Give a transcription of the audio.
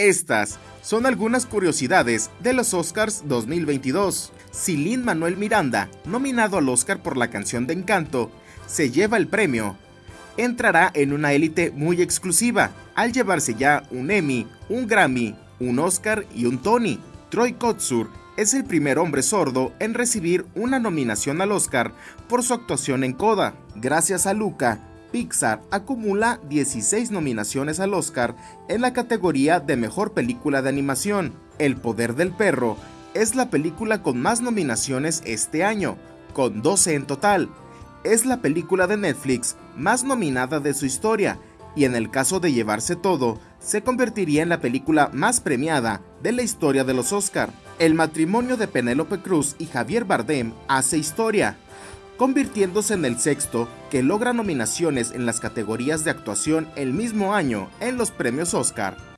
Estas son algunas curiosidades de los Oscars 2022. Si Lin Manuel Miranda, nominado al Oscar por la canción de Encanto, se lleva el premio, entrará en una élite muy exclusiva, al llevarse ya un Emmy, un Grammy, un Oscar y un Tony. Troy Kotsur es el primer hombre sordo en recibir una nominación al Oscar por su actuación en Coda. Gracias a Luca, Pixar acumula 16 nominaciones al Oscar en la categoría de Mejor Película de Animación. El Poder del Perro es la película con más nominaciones este año, con 12 en total. Es la película de Netflix más nominada de su historia y en el caso de llevarse todo, se convertiría en la película más premiada de la historia de los Oscar. El matrimonio de Penélope Cruz y Javier Bardem hace historia, convirtiéndose en el sexto que logra nominaciones en las categorías de actuación el mismo año en los premios Oscar.